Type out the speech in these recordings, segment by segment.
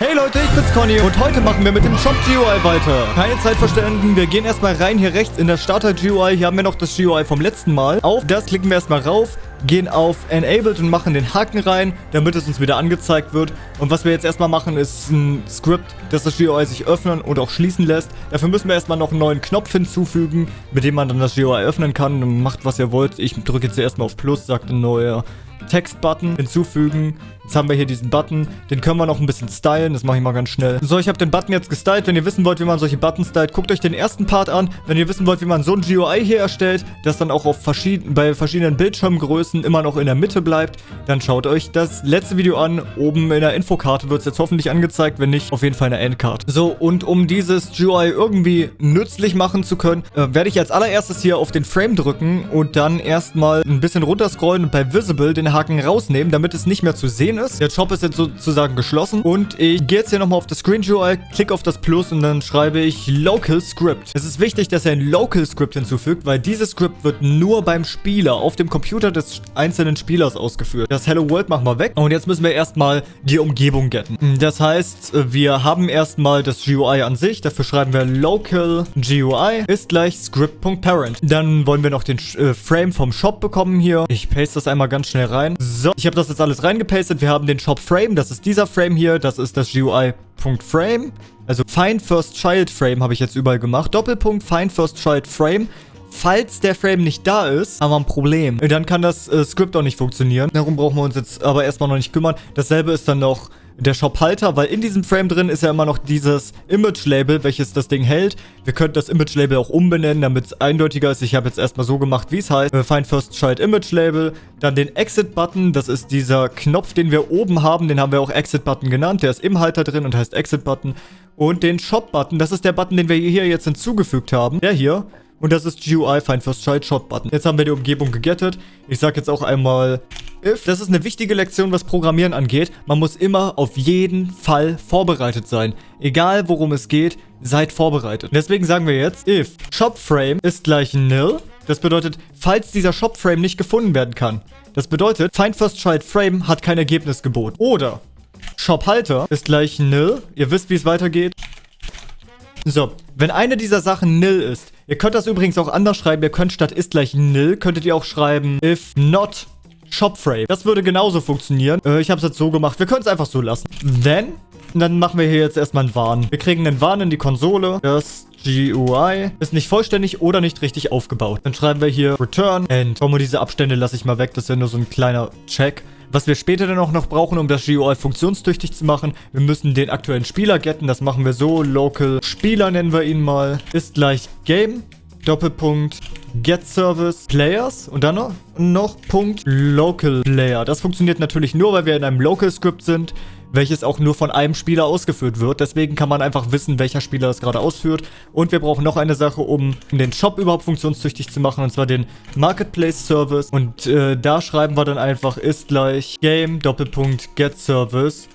Hey Leute, ich bin's Conny und heute machen wir mit dem Shop GUI weiter. Keine Zeit verschwenden, wir gehen erstmal rein hier rechts in der Starter GUI. Hier haben wir noch das GUI vom letzten Mal. Auf das klicken wir erstmal rauf, gehen auf Enabled und machen den Haken rein, damit es uns wieder angezeigt wird. Und was wir jetzt erstmal machen, ist ein Script, dass das GUI sich öffnen und auch schließen lässt. Dafür müssen wir erstmal noch einen neuen Knopf hinzufügen, mit dem man dann das GUI öffnen kann. Und macht, was ihr wollt. Ich drücke jetzt erstmal auf Plus, sagt ein neuer Textbutton hinzufügen. Jetzt haben wir hier diesen Button. Den können wir noch ein bisschen stylen. Das mache ich mal ganz schnell. So, ich habe den Button jetzt gestylt. Wenn ihr wissen wollt, wie man solche Buttons stylt, guckt euch den ersten Part an. Wenn ihr wissen wollt, wie man so ein GUI hier erstellt, das dann auch auf verschieden bei verschiedenen Bildschirmgrößen immer noch in der Mitte bleibt, dann schaut euch das letzte Video an. Oben in der Infokarte wird es jetzt hoffentlich angezeigt. Wenn nicht, auf jeden Fall in der Endcard. So, und um dieses GUI irgendwie nützlich machen zu können, äh, werde ich als allererstes hier auf den Frame drücken und dann erstmal ein bisschen runterscrollen und bei Visible den Haken rausnehmen, damit es nicht mehr zu sehen ist. Der Shop ist jetzt sozusagen geschlossen. Und ich gehe jetzt hier nochmal auf das Screen GUI, klicke auf das Plus und dann schreibe ich Local Script. Es ist wichtig, dass er ein Local Script hinzufügt, weil dieses Script wird nur beim Spieler auf dem Computer des einzelnen Spielers ausgeführt. Das Hello World machen wir weg. Und jetzt müssen wir erstmal die Umgebung getten. Das heißt, wir haben erstmal das GUI an sich. Dafür schreiben wir Local GUI ist gleich Script.parent. Dann wollen wir noch den äh, Frame vom Shop bekommen hier. Ich paste das einmal ganz schnell rein. So, ich habe das jetzt alles reingepastet. Wir haben den Shop Frame. Das ist dieser Frame hier. Das ist das GUI.frame. Also Find First Child Frame habe ich jetzt überall gemacht. Doppelpunkt Find First Child Frame. Falls der Frame nicht da ist, haben wir ein Problem. Dann kann das äh, Script auch nicht funktionieren. Darum brauchen wir uns jetzt aber erstmal noch nicht kümmern. Dasselbe ist dann noch der Shop-Halter, weil in diesem Frame drin ist ja immer noch dieses Image-Label, welches das Ding hält. Wir könnten das Image-Label auch umbenennen, damit es eindeutiger ist. Ich habe jetzt erstmal so gemacht, wie es heißt. Wir Find First Child Image-Label, dann den Exit-Button. Das ist dieser Knopf, den wir oben haben. Den haben wir auch Exit-Button genannt. Der ist im Halter drin und heißt Exit-Button. Und den Shop-Button, das ist der Button, den wir hier jetzt hinzugefügt haben. Der hier. Und das ist GUI Find First Child Shop Button. Jetzt haben wir die Umgebung gegettet. Ich sage jetzt auch einmal if. Das ist eine wichtige Lektion, was Programmieren angeht. Man muss immer auf jeden Fall vorbereitet sein. Egal worum es geht, seid vorbereitet. Deswegen sagen wir jetzt if shopFrame ist gleich nil. Das bedeutet, falls dieser shopFrame nicht gefunden werden kann. Das bedeutet, Find First Child Frame hat kein Ergebnis geboten. Oder shopHalter ist gleich nil. Ihr wisst, wie es weitergeht. So, wenn eine dieser Sachen nil ist, ihr könnt das übrigens auch anders schreiben, ihr könnt statt ist gleich nil, könntet ihr auch schreiben if not shopframe. Das würde genauso funktionieren. Äh, ich habe es jetzt so gemacht, wir können es einfach so lassen. Then, dann machen wir hier jetzt erstmal einen Warn. Wir kriegen einen Warn in die Konsole. Das GUI ist nicht vollständig oder nicht richtig aufgebaut. Dann schreiben wir hier Return and. Komm, diese Abstände lasse ich mal weg. Das ist ja nur so ein kleiner Check. Was wir später dann auch noch brauchen, um das GUI funktionstüchtig zu machen, wir müssen den aktuellen Spieler getten. Das machen wir so. Local Spieler nennen wir ihn mal. Ist gleich Game. Doppelpunkt Get Service Players und dann noch, noch Punkt Local Player. Das funktioniert natürlich nur, weil wir in einem Local Script sind welches auch nur von einem Spieler ausgeführt wird. Deswegen kann man einfach wissen, welcher Spieler das gerade ausführt. Und wir brauchen noch eine Sache, um den Shop überhaupt funktionstüchtig zu machen, und zwar den Marketplace Service. Und äh, da schreiben wir dann einfach ist gleich Game Doppelpunkt Get Service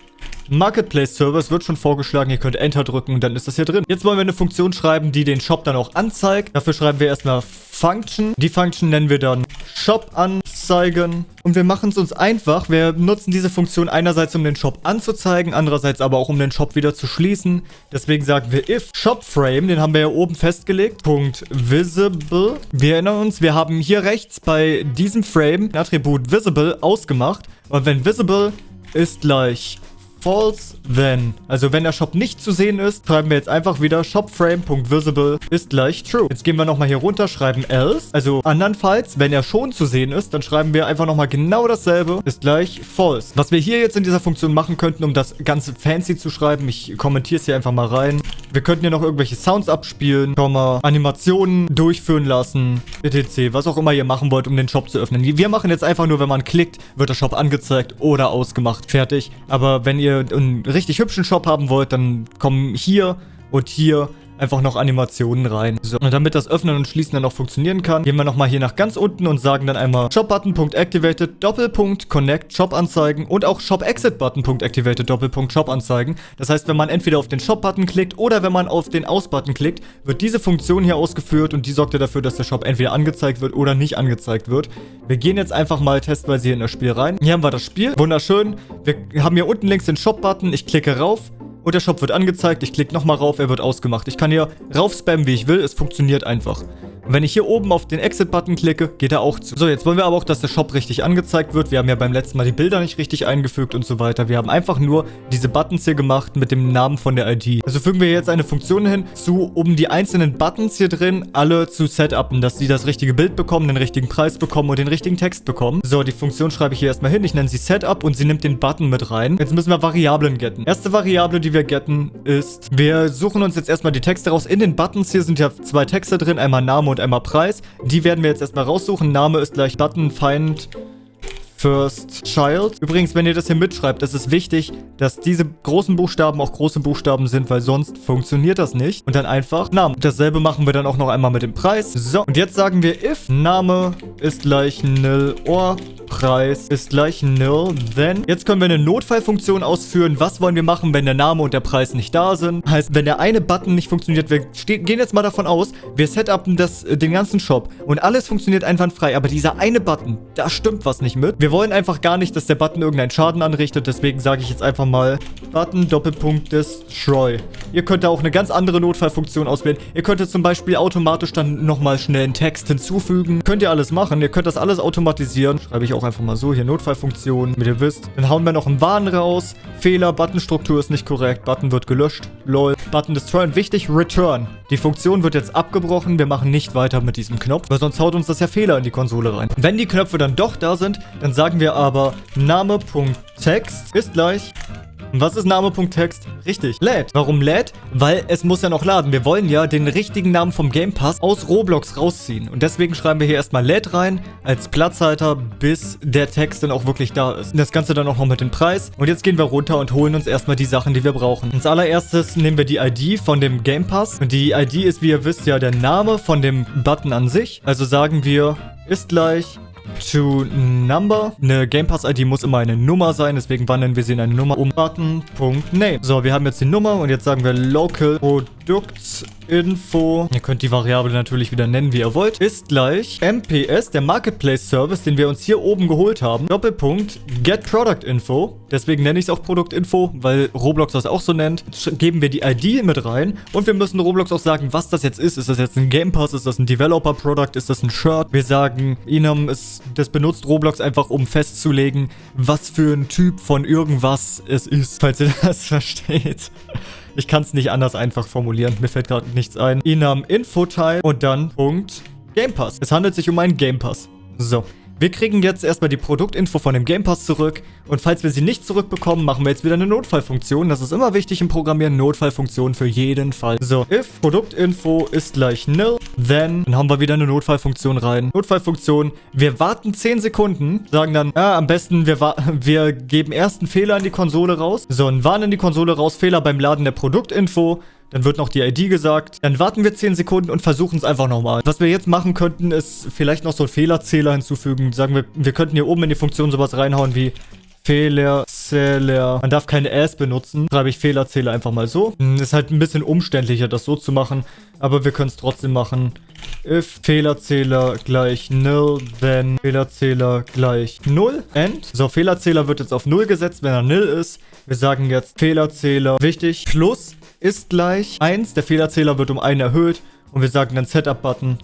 Marketplace Service wird schon vorgeschlagen. Ihr könnt Enter drücken und dann ist das hier drin. Jetzt wollen wir eine Funktion schreiben, die den Shop dann auch anzeigt. Dafür schreiben wir erstmal Function. Die Function nennen wir dann Shop anzeigen. Und wir machen es uns einfach. Wir nutzen diese Funktion einerseits, um den Shop anzuzeigen, andererseits aber auch, um den Shop wieder zu schließen. Deswegen sagen wir if shopFrame, den haben wir ja oben festgelegt, Punkt visible. Wir erinnern uns, wir haben hier rechts bei diesem Frame ein Attribut visible ausgemacht. Und wenn visible ist gleich false then. Also wenn der Shop nicht zu sehen ist, schreiben wir jetzt einfach wieder shopFrame.visible ist gleich true. Jetzt gehen wir nochmal hier runter, schreiben else. Also andernfalls, wenn er schon zu sehen ist, dann schreiben wir einfach nochmal genau dasselbe ist gleich false. Was wir hier jetzt in dieser Funktion machen könnten, um das Ganze fancy zu schreiben, ich kommentiere es hier einfach mal rein. Wir könnten hier noch irgendwelche Sounds abspielen, Animationen durchführen lassen, etc. Was auch immer ihr machen wollt, um den Shop zu öffnen. Wir machen jetzt einfach nur, wenn man klickt, wird der Shop angezeigt oder ausgemacht. Fertig. Aber wenn ihr ihr einen richtig hübschen Shop haben wollt, dann kommen hier und hier einfach noch Animationen rein. So, und damit das Öffnen und Schließen dann auch funktionieren kann, gehen wir nochmal hier nach ganz unten und sagen dann einmal Shop-Button.activated, Doppelpunkt, Connect, Shop-Anzeigen und auch Shop-Exit-Button.activated, Doppelpunkt, Shop-Anzeigen. Das heißt, wenn man entweder auf den Shop-Button klickt oder wenn man auf den Aus-Button klickt, wird diese Funktion hier ausgeführt und die sorgt ja dafür, dass der Shop entweder angezeigt wird oder nicht angezeigt wird. Wir gehen jetzt einfach mal testweise hier in das Spiel rein. Hier haben wir das Spiel. Wunderschön. Wir haben hier unten links den Shop-Button. Ich klicke rauf. Und der Shop wird angezeigt. Ich klicke nochmal rauf, er wird ausgemacht. Ich kann hier rauf spammen, wie ich will. Es funktioniert einfach. Und wenn ich hier oben auf den Exit-Button klicke, geht er auch zu. So, jetzt wollen wir aber auch, dass der Shop richtig angezeigt wird. Wir haben ja beim letzten Mal die Bilder nicht richtig eingefügt und so weiter. Wir haben einfach nur diese Buttons hier gemacht mit dem Namen von der ID. Also fügen wir jetzt eine Funktion hin, zu, um die einzelnen Buttons hier drin alle zu setupen, dass sie das richtige Bild bekommen, den richtigen Preis bekommen und den richtigen Text bekommen. So, die Funktion schreibe ich hier erstmal hin. Ich nenne sie Setup und sie nimmt den Button mit rein. Jetzt müssen wir Variablen getten. Erste Variable, die wir getten, ist, wir suchen uns jetzt erstmal die Texte raus. In den Buttons hier sind ja zwei Texte drin, einmal Name und einmal Preis. Die werden wir jetzt erstmal raussuchen. Name ist gleich Button, Feind, First Child. Übrigens, wenn ihr das hier mitschreibt, ist es wichtig, dass diese großen Buchstaben auch große Buchstaben sind, weil sonst funktioniert das nicht. Und dann einfach Name. Dasselbe machen wir dann auch noch einmal mit dem Preis. So, und jetzt sagen wir if Name ist gleich nil or Preis ist gleich nil, then. Jetzt können wir eine Notfallfunktion ausführen. Was wollen wir machen, wenn der Name und der Preis nicht da sind? Heißt, wenn der eine Button nicht funktioniert, wir gehen jetzt mal davon aus, wir setupen das, äh, den ganzen Shop und alles funktioniert einwandfrei, aber dieser eine Button, da stimmt was nicht mit. Wir wollen einfach gar nicht, dass der Button irgendeinen Schaden anrichtet. Deswegen sage ich jetzt einfach mal Button Doppelpunkt Destroy. Ihr könnt da auch eine ganz andere Notfallfunktion auswählen. Ihr könntet zum Beispiel automatisch dann nochmal schnell einen Text hinzufügen. Könnt ihr alles machen. Ihr könnt das alles automatisieren. Schreibe ich auch einfach mal so. Hier Notfallfunktion, wie ihr wisst. Dann hauen wir noch einen Warn raus. Fehler, Buttonstruktur ist nicht korrekt. Button wird gelöscht. Lol. Button Destroy. Und wichtig, Return. Die Funktion wird jetzt abgebrochen. Wir machen nicht weiter mit diesem Knopf, weil sonst haut uns das ja Fehler in die Konsole rein. Wenn die Knöpfe dann doch da sind, dann sagen wir aber Name.text ist gleich und was ist Name.text? Richtig, lädt. Warum lädt? Weil es muss ja noch laden. Wir wollen ja den richtigen Namen vom Game Pass aus Roblox rausziehen. Und deswegen schreiben wir hier erstmal lädt rein als Platzhalter, bis der Text dann auch wirklich da ist. Und das Ganze dann auch noch mit dem Preis. Und jetzt gehen wir runter und holen uns erstmal die Sachen, die wir brauchen. Als allererstes nehmen wir die ID von dem Game Pass. Und die ID ist, wie ihr wisst, ja der Name von dem Button an sich. Also sagen wir, ist gleich to number. Eine Game Pass ID muss immer eine Nummer sein, deswegen wandeln wir sie in eine Nummer um. Button.name. So, wir haben jetzt die Nummer und jetzt sagen wir local Produktinfo. Ihr könnt die Variable natürlich wieder nennen, wie ihr wollt. Ist gleich MPS, der Marketplace Service, den wir uns hier oben geholt haben. Doppelpunkt Get Product Info. Deswegen nenne ich es auch Produktinfo, weil Roblox das auch so nennt. Geben wir die ID mit rein und wir müssen Roblox auch sagen, was das jetzt ist. Ist das jetzt ein Game Pass? Ist das ein Developer Product? Ist das ein Shirt? Wir sagen, Inam ist, das benutzt Roblox einfach, um festzulegen, was für ein Typ von irgendwas es ist, falls ihr das versteht. Ich kann es nicht anders einfach formulieren. Mir fällt gerade nichts ein. Inam Info-Type und dann Punkt Game Pass. Es handelt sich um einen Game Pass. So. Wir kriegen jetzt erstmal die Produktinfo von dem Game Pass zurück. Und falls wir sie nicht zurückbekommen, machen wir jetzt wieder eine Notfallfunktion. Das ist immer wichtig im Programmieren. Notfallfunktion für jeden Fall. So, if Produktinfo ist gleich nil, then, dann haben wir wieder eine Notfallfunktion rein. Notfallfunktion, wir warten 10 Sekunden, sagen dann, ja, am besten, wir, wir geben erst einen Fehler in die Konsole raus. So, ein Warn in die Konsole raus, Fehler beim Laden der Produktinfo. Dann wird noch die ID gesagt. Dann warten wir 10 Sekunden und versuchen es einfach nochmal. Was wir jetzt machen könnten, ist vielleicht noch so einen Fehlerzähler hinzufügen. Sagen wir, wir könnten hier oben in die Funktion sowas reinhauen wie Fehlerzähler. Man darf keine S benutzen. Schreibe ich Fehlerzähler einfach mal so. Hm, ist halt ein bisschen umständlicher, das so zu machen. Aber wir können es trotzdem machen. If Fehlerzähler gleich nil, then Fehlerzähler gleich 0. End. So, Fehlerzähler wird jetzt auf 0 gesetzt, wenn er nil ist. Wir sagen jetzt Fehlerzähler, wichtig, plus ist gleich 1. Der Fehlerzähler wird um 1 erhöht. Und wir sagen dann Setup-Button,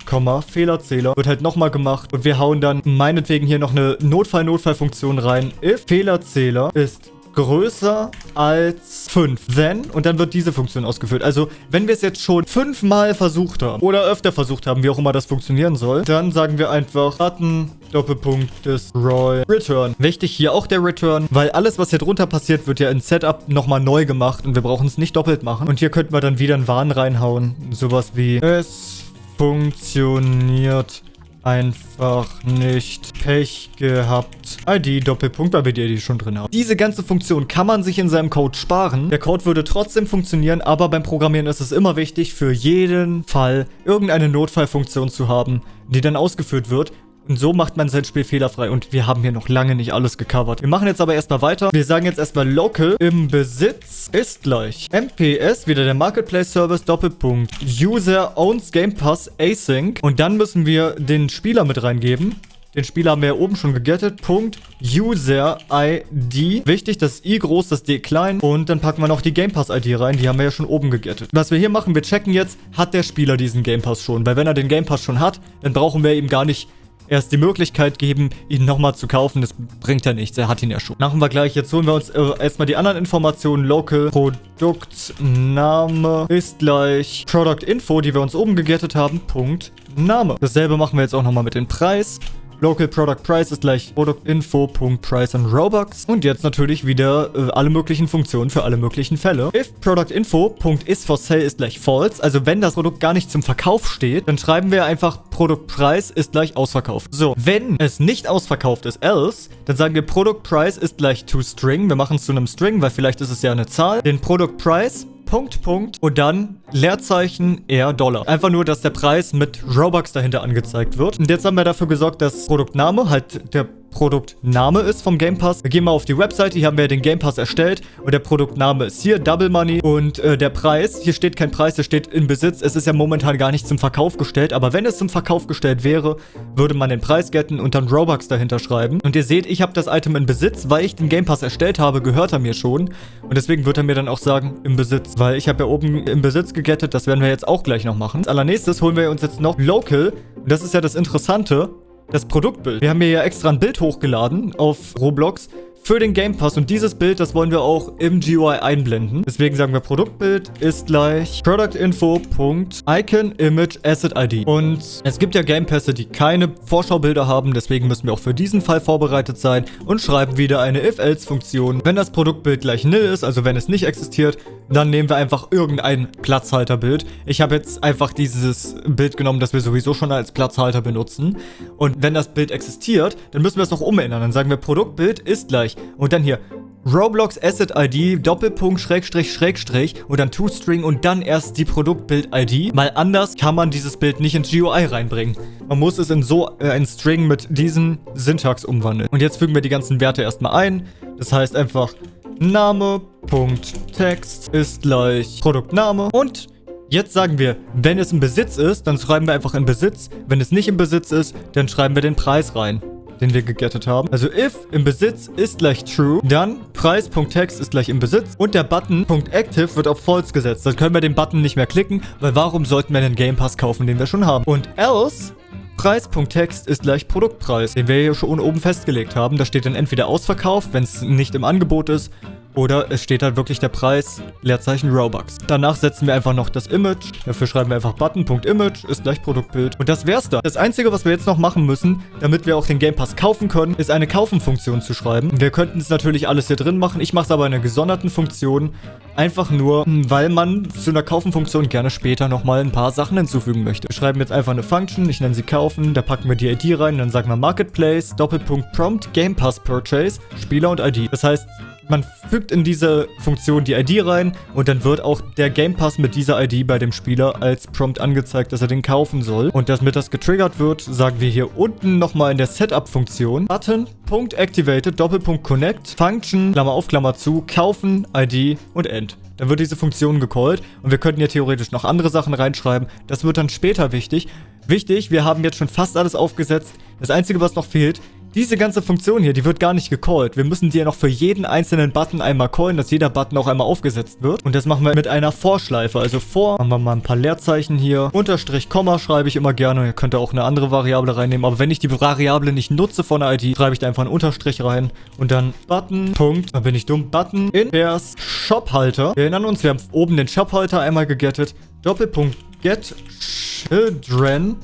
Fehlerzähler. Wird halt nochmal gemacht. Und wir hauen dann meinetwegen hier noch eine Notfall-Notfall-Funktion rein. If Fehlerzähler ist größer als 5. Then, und dann wird diese Funktion ausgeführt. Also, wenn wir es jetzt schon fünfmal versucht haben oder öfter versucht haben, wie auch immer das funktionieren soll, dann sagen wir einfach Button Doppelpunkt Destroy Return. Wichtig hier auch der Return, weil alles, was hier drunter passiert, wird ja in Setup nochmal neu gemacht und wir brauchen es nicht doppelt machen. Und hier könnten wir dann wieder einen Warn reinhauen. Sowas wie Es funktioniert einfach nicht Pech gehabt. ID Doppelpunkt, weil wir die ID schon drin haben. Diese ganze Funktion kann man sich in seinem Code sparen. Der Code würde trotzdem funktionieren, aber beim Programmieren ist es immer wichtig, für jeden Fall irgendeine Notfallfunktion zu haben, die dann ausgeführt wird, und so macht man sein Spiel fehlerfrei. Und wir haben hier noch lange nicht alles gecovert. Wir machen jetzt aber erstmal weiter. Wir sagen jetzt erstmal local im Besitz ist gleich MPS, wieder der Marketplace Service, Doppelpunkt. User owns Game Pass Async. Und dann müssen wir den Spieler mit reingeben. Den Spieler haben wir ja oben schon gegettet. Punkt User ID. Wichtig, das I groß, das D klein. Und dann packen wir noch die Game Pass ID rein. Die haben wir ja schon oben gegettet. Was wir hier machen, wir checken jetzt, hat der Spieler diesen Game Pass schon. Weil wenn er den Game Pass schon hat, dann brauchen wir ihm gar nicht erst die Möglichkeit geben, ihn nochmal zu kaufen. Das bringt ja nichts, er hat ihn ja schon. Machen wir gleich. Jetzt holen wir uns äh, erstmal die anderen Informationen. Local, Produktname ist gleich Product Info, die wir uns oben gegettet haben. Punkt, Name. Dasselbe machen wir jetzt auch nochmal mit dem Preis. Local Product Price ist gleich Produktinfo.price und Robux. Und jetzt natürlich wieder äh, alle möglichen Funktionen für alle möglichen Fälle. If Productinfo.is for sale ist gleich false, also wenn das Produkt gar nicht zum Verkauf steht, dann schreiben wir einfach Produktpreis ist gleich ausverkauft. So, wenn es nicht ausverkauft ist, else, dann sagen wir Produktpreis ist gleich toString. Wir machen es zu einem String, weil vielleicht ist es ja eine Zahl. Den Produktpreis Punkt, Punkt und dann Leerzeichen R Dollar. Einfach nur, dass der Preis mit Robux dahinter angezeigt wird. Und jetzt haben wir dafür gesorgt, dass Produktname halt der Produktname ist vom Game Pass. Wir gehen mal auf die Webseite, hier haben wir den Game Pass erstellt und der Produktname ist hier, Double Money und äh, der Preis, hier steht kein Preis, der steht in Besitz. Es ist ja momentan gar nicht zum Verkauf gestellt, aber wenn es zum Verkauf gestellt wäre, würde man den Preis getten und dann Robux dahinter schreiben. Und ihr seht, ich habe das Item in Besitz, weil ich den Game Pass erstellt habe, gehört er mir schon und deswegen wird er mir dann auch sagen, im Besitz, weil ich habe ja oben im Besitz gegettet, das werden wir jetzt auch gleich noch machen. Als allernächstes holen wir uns jetzt noch Local und das ist ja das Interessante, das Produktbild. Wir haben hier ja extra ein Bild hochgeladen auf Roblox für den Game Pass. Und dieses Bild, das wollen wir auch im GUI einblenden. Deswegen sagen wir Produktbild ist gleich productinfo.iconImageAssetID. Und es gibt ja Game Pässe, die keine Vorschaubilder haben. Deswegen müssen wir auch für diesen Fall vorbereitet sein und schreiben wieder eine if-else-Funktion. Wenn das Produktbild gleich nil ist, also wenn es nicht existiert, dann nehmen wir einfach irgendein Platzhalterbild. Ich habe jetzt einfach dieses Bild genommen, das wir sowieso schon als Platzhalter benutzen. Und wenn das Bild existiert, dann müssen wir es noch umändern. Dann sagen wir Produktbild ist gleich. Und dann hier Roblox Asset ID, Doppelpunkt, Schrägstrich, Schrägstrich und dann ToString und dann erst die Produktbild-ID, weil anders kann man dieses Bild nicht ins GUI reinbringen. Man muss es in so äh, ein String mit diesen Syntax umwandeln. Und jetzt fügen wir die ganzen Werte erstmal ein. Das heißt einfach Name.text ist gleich Produktname und Jetzt sagen wir, wenn es im Besitz ist, dann schreiben wir einfach in Besitz. Wenn es nicht im Besitz ist, dann schreiben wir den Preis rein den wir gegettet haben. Also if im Besitz ist gleich true, dann Preis.text ist gleich im Besitz und der Button.active wird auf false gesetzt. Dann können wir den Button nicht mehr klicken, weil warum sollten wir einen Game Pass kaufen, den wir schon haben? Und else Preis.text ist gleich Produktpreis, den wir hier schon oben festgelegt haben. Da steht dann entweder ausverkauft, wenn es nicht im Angebot ist, oder es steht halt wirklich der Preis, Leerzeichen Robux. Danach setzen wir einfach noch das Image. Dafür schreiben wir einfach Button.image ist gleich Produktbild. Und das wär's da. Das Einzige, was wir jetzt noch machen müssen, damit wir auch den Game Pass kaufen können, ist eine Kaufen-Funktion zu schreiben. Wir könnten es natürlich alles hier drin machen. Ich mache es aber in einer gesonderten Funktion. Einfach nur, weil man zu einer Kaufen-Funktion gerne später nochmal ein paar Sachen hinzufügen möchte. Wir schreiben jetzt einfach eine Function. Ich nenne sie Kaufen. Da packen wir die ID rein. Dann sagen wir Marketplace, Doppelpunkt Prompt, Game Pass Purchase, Spieler und ID. Das heißt, man fügt in diese Funktion die ID rein und dann wird auch der Game Pass mit dieser ID bei dem Spieler als Prompt angezeigt, dass er den kaufen soll. Und damit das getriggert wird, sagen wir hier unten nochmal in der Setup-Funktion Button.activated Doppelpunkt Connect Function Klammer auf Klammer zu kaufen ID und End. Dann wird diese Funktion gecallt und wir könnten hier theoretisch noch andere Sachen reinschreiben. Das wird dann später wichtig. Wichtig, wir haben jetzt schon fast alles aufgesetzt. Das Einzige, was noch fehlt, diese ganze Funktion hier, die wird gar nicht gecallt. Wir müssen die ja noch für jeden einzelnen Button einmal callen, dass jeder Button auch einmal aufgesetzt wird. Und das machen wir mit einer Vorschleife. Also vor, machen wir mal ein paar Leerzeichen hier. Unterstrich, Komma schreibe ich immer gerne. Ihr könnt auch eine andere Variable reinnehmen. Aber wenn ich die Variable nicht nutze von der ID, schreibe ich da einfach einen Unterstrich rein. Und dann Button, Punkt, da bin ich dumm, Button, in Vers, Shophalter. Wir erinnern uns, wir haben oben den Shophalter einmal gegettet. Doppelpunkt, get children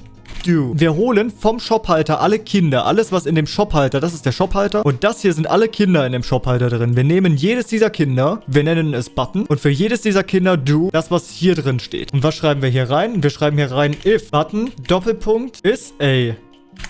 do. Wir holen vom Shophalter alle Kinder, alles was in dem Shophalter, das ist der Shophalter und das hier sind alle Kinder in dem Shophalter drin. Wir nehmen jedes dieser Kinder, wir nennen es Button und für jedes dieser Kinder do das, was hier drin steht. Und was schreiben wir hier rein? Wir schreiben hier rein if Button Doppelpunkt is a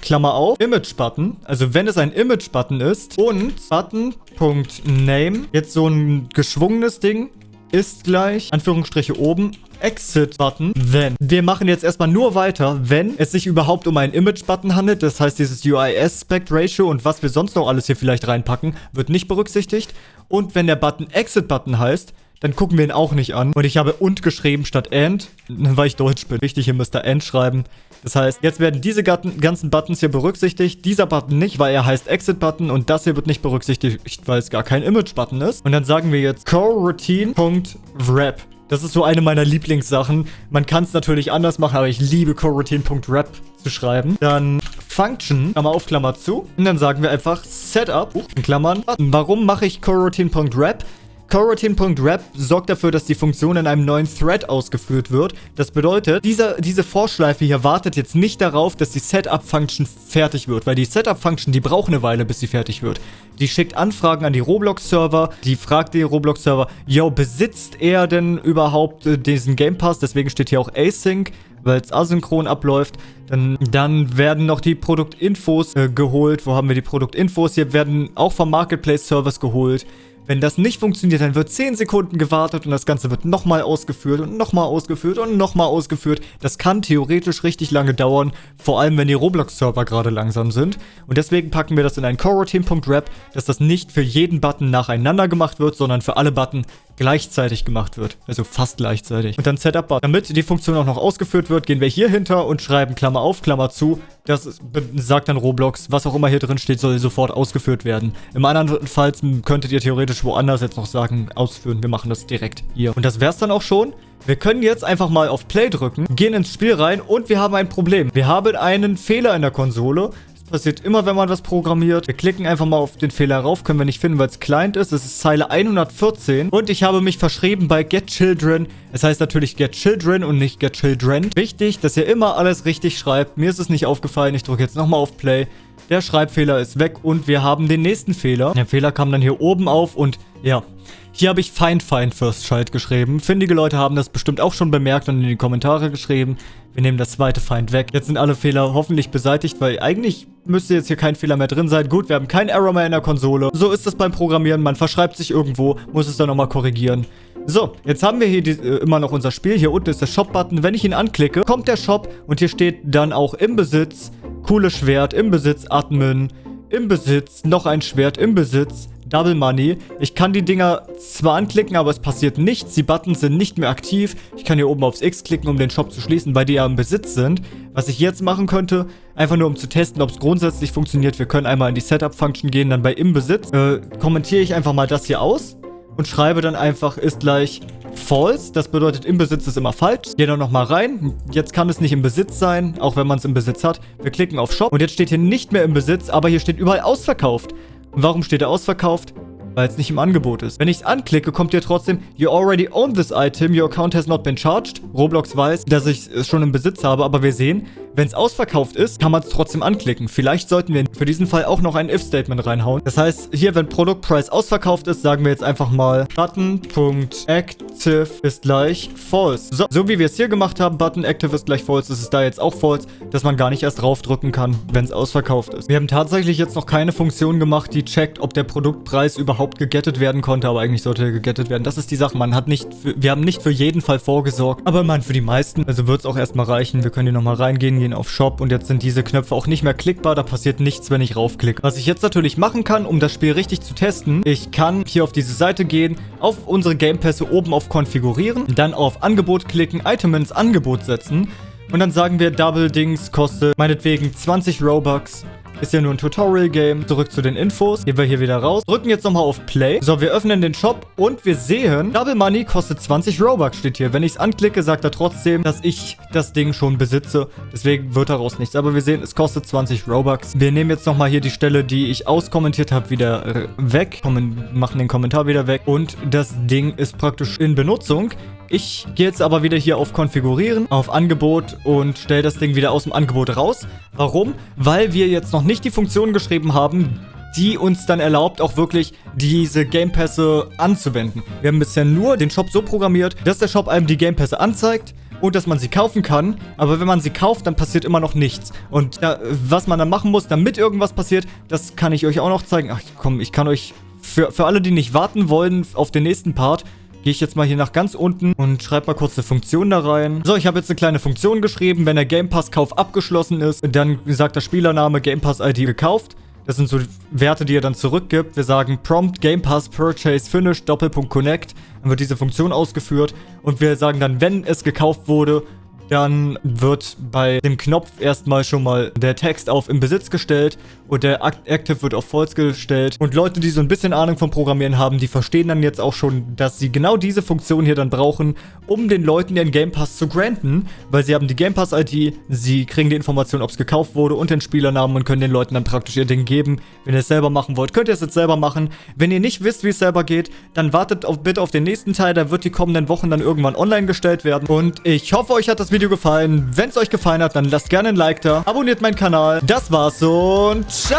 Klammer auf, Image-Button. Also wenn es ein Image-Button ist und Button.name, jetzt so ein geschwungenes Ding, ist gleich, Anführungsstriche oben, Exit-Button, wenn. Wir machen jetzt erstmal nur weiter, wenn es sich überhaupt um einen Image-Button handelt. Das heißt, dieses UI-Aspect-Ratio und was wir sonst noch alles hier vielleicht reinpacken, wird nicht berücksichtigt. Und wenn der Button Exit-Button heißt, dann gucken wir ihn auch nicht an. Und ich habe und geschrieben statt and, weil ich Deutsch bin. Wichtig, hier müsst ihr and schreiben. Das heißt, jetzt werden diese ganzen Buttons hier berücksichtigt. Dieser Button nicht, weil er heißt Exit-Button. Und das hier wird nicht berücksichtigt, weil es gar kein Image-Button ist. Und dann sagen wir jetzt coroutine.wrap. Das ist so eine meiner Lieblingssachen. Man kann es natürlich anders machen, aber ich liebe coroutine.wrap zu schreiben. Dann Function, Klammer auf, Klammer zu. Und dann sagen wir einfach Setup, in Klammern. Warum mache ich coroutine.wrap? Coroutine.wrap sorgt dafür, dass die Funktion in einem neuen Thread ausgeführt wird. Das bedeutet, dieser, diese Vorschleife hier wartet jetzt nicht darauf, dass die Setup-Function fertig wird, weil die Setup-Function, die braucht eine Weile, bis sie fertig wird. Die schickt Anfragen an die Roblox-Server, die fragt den Roblox-Server, yo, besitzt er denn überhaupt äh, diesen Game Pass? Deswegen steht hier auch Async weil es asynchron abläuft. Dann, dann werden noch die Produktinfos äh, geholt. Wo haben wir die Produktinfos? Hier werden auch vom Marketplace-Service geholt. Wenn das nicht funktioniert, dann wird 10 Sekunden gewartet und das Ganze wird nochmal ausgeführt und nochmal ausgeführt und nochmal ausgeführt. Das kann theoretisch richtig lange dauern, vor allem wenn die Roblox-Server gerade langsam sind. Und deswegen packen wir das in ein Coroutine.wrap, dass das nicht für jeden Button nacheinander gemacht wird, sondern für alle Button gleichzeitig gemacht wird. Also fast gleichzeitig. Und dann Setup Button. Damit die Funktion auch noch ausgeführt wird, gehen wir hier hinter und schreiben Klammer auf, Klammer zu. Das sagt dann Roblox, was auch immer hier drin steht, soll sofort ausgeführt werden. Im anderen Fall könntet ihr theoretisch woanders jetzt noch sagen, ausführen. Wir machen das direkt hier. Und das wär's dann auch schon. Wir können jetzt einfach mal auf Play drücken, gehen ins Spiel rein und wir haben ein Problem. Wir haben einen Fehler in der Konsole passiert immer, wenn man was programmiert. Wir klicken einfach mal auf den Fehler rauf. Können wir nicht finden, weil es Client ist. Es ist Zeile 114. Und ich habe mich verschrieben bei Get Children. Es heißt natürlich Get Children und nicht Get Children. Wichtig, dass ihr immer alles richtig schreibt. Mir ist es nicht aufgefallen. Ich drücke jetzt nochmal auf Play. Der Schreibfehler ist weg und wir haben den nächsten Fehler. Der Fehler kam dann hier oben auf und ja, hier habe ich Find Find First Child geschrieben. Findige Leute haben das bestimmt auch schon bemerkt und in die Kommentare geschrieben. Wir nehmen das zweite Find weg. Jetzt sind alle Fehler hoffentlich beseitigt, weil eigentlich müsste jetzt hier kein Fehler mehr drin sein. Gut, wir haben keinen Error mehr in der Konsole. So ist es beim Programmieren. Man verschreibt sich irgendwo, muss es dann nochmal korrigieren. So, jetzt haben wir hier die, äh, immer noch unser Spiel. Hier unten ist der Shop-Button. Wenn ich ihn anklicke, kommt der Shop und hier steht dann auch im Besitz, cooles Schwert, im Besitz, Admin, im Besitz, noch ein Schwert, im Besitz, Double Money. Ich kann die Dinger zwar anklicken, aber es passiert nichts. Die Buttons sind nicht mehr aktiv. Ich kann hier oben aufs X klicken, um den Shop zu schließen, weil die ja im Besitz sind. Was ich jetzt machen könnte, einfach nur um zu testen, ob es grundsätzlich funktioniert. Wir können einmal in die Setup-Function gehen, dann bei im Besitz. Äh, kommentiere ich einfach mal das hier aus und schreibe dann einfach ist gleich false. Das bedeutet, im Besitz ist immer falsch. Gehe dann nochmal rein. Jetzt kann es nicht im Besitz sein, auch wenn man es im Besitz hat. Wir klicken auf Shop und jetzt steht hier nicht mehr im Besitz, aber hier steht überall ausverkauft. Warum steht er ausverkauft? Weil es nicht im Angebot ist. Wenn ich es anklicke, kommt hier trotzdem, you already own this item, your account has not been charged. Roblox weiß, dass ich es schon im Besitz habe, aber wir sehen, wenn es ausverkauft ist, kann man es trotzdem anklicken. Vielleicht sollten wir für diesen Fall auch noch ein If-Statement reinhauen. Das heißt, hier, wenn Product Price ausverkauft ist, sagen wir jetzt einfach mal Button.active ist gleich false. So, so wie wir es hier gemacht haben, Button active ist gleich false, ist es da jetzt auch false, dass man gar nicht erst draufdrücken kann, wenn es ausverkauft ist. Wir haben tatsächlich jetzt noch keine Funktion gemacht, die checkt, ob der Produktpreis überhaupt gegettet werden konnte, aber eigentlich sollte er gegettet werden. Das ist die Sache, man hat nicht, für, wir haben nicht für jeden Fall vorgesorgt, aber man für die meisten, also wird es auch erstmal reichen. Wir können hier nochmal reingehen, gehen auf Shop und jetzt sind diese Knöpfe auch nicht mehr klickbar. Da passiert nichts, wenn ich raufklicke. Was ich jetzt natürlich machen kann, um das Spiel richtig zu testen, ich kann hier auf diese Seite gehen, auf unsere Gamepässe oben auf Konfigurieren, dann auf Angebot klicken, Item ins Angebot setzen und dann sagen wir Double Dings kostet meinetwegen 20 Robux ist ja nur ein Tutorial-Game. Zurück zu den Infos. Gehen wir hier wieder raus. Drücken jetzt nochmal auf Play. So, wir öffnen den Shop und wir sehen, Double Money kostet 20 Robux, steht hier. Wenn ich es anklicke, sagt er trotzdem, dass ich das Ding schon besitze. Deswegen wird daraus nichts. Aber wir sehen, es kostet 20 Robux. Wir nehmen jetzt nochmal hier die Stelle, die ich auskommentiert habe, wieder weg. Kommen, machen den Kommentar wieder weg. Und das Ding ist praktisch in Benutzung. Ich gehe jetzt aber wieder hier auf Konfigurieren, auf Angebot und stelle das Ding wieder aus dem Angebot raus. Warum? Weil wir jetzt noch nicht die Funktion geschrieben haben, die uns dann erlaubt, auch wirklich diese Gamepässe anzuwenden. Wir haben bisher nur den Shop so programmiert, dass der Shop einem die Gamepässe anzeigt und dass man sie kaufen kann. Aber wenn man sie kauft, dann passiert immer noch nichts. Und da, was man dann machen muss, damit irgendwas passiert, das kann ich euch auch noch zeigen. Ach komm, ich kann euch... Für, für alle, die nicht warten wollen auf den nächsten Part, gehe ich jetzt mal hier nach ganz unten und schreibe mal kurz eine Funktion da rein. So, ich habe jetzt eine kleine Funktion geschrieben. Wenn der Game Pass Kauf abgeschlossen ist, dann sagt der Spielername Game Pass ID gekauft. Das sind so Werte, die er dann zurückgibt. Wir sagen Prompt Game Pass Purchase Finish Doppelpunkt Connect. Dann wird diese Funktion ausgeführt. Und wir sagen dann, wenn es gekauft wurde, dann wird bei dem Knopf erstmal schon mal der Text auf im Besitz gestellt und der Active wird auf False gestellt. Und Leute, die so ein bisschen Ahnung vom Programmieren haben, die verstehen dann jetzt auch schon, dass sie genau diese Funktion hier dann brauchen, um den Leuten den Game Pass zu granten, weil sie haben die Game Pass ID, sie kriegen die Information, ob es gekauft wurde und den Spielernamen und können den Leuten dann praktisch ihr Ding geben. Wenn ihr es selber machen wollt, könnt ihr es jetzt selber machen. Wenn ihr nicht wisst, wie es selber geht, dann wartet auf, bitte auf den nächsten Teil, der wird die kommenden Wochen dann irgendwann online gestellt werden. Und ich hoffe, euch hat das Video gefallen. Wenn es euch gefallen hat, dann lasst gerne ein Like da, abonniert meinen Kanal. Das war's und ciao!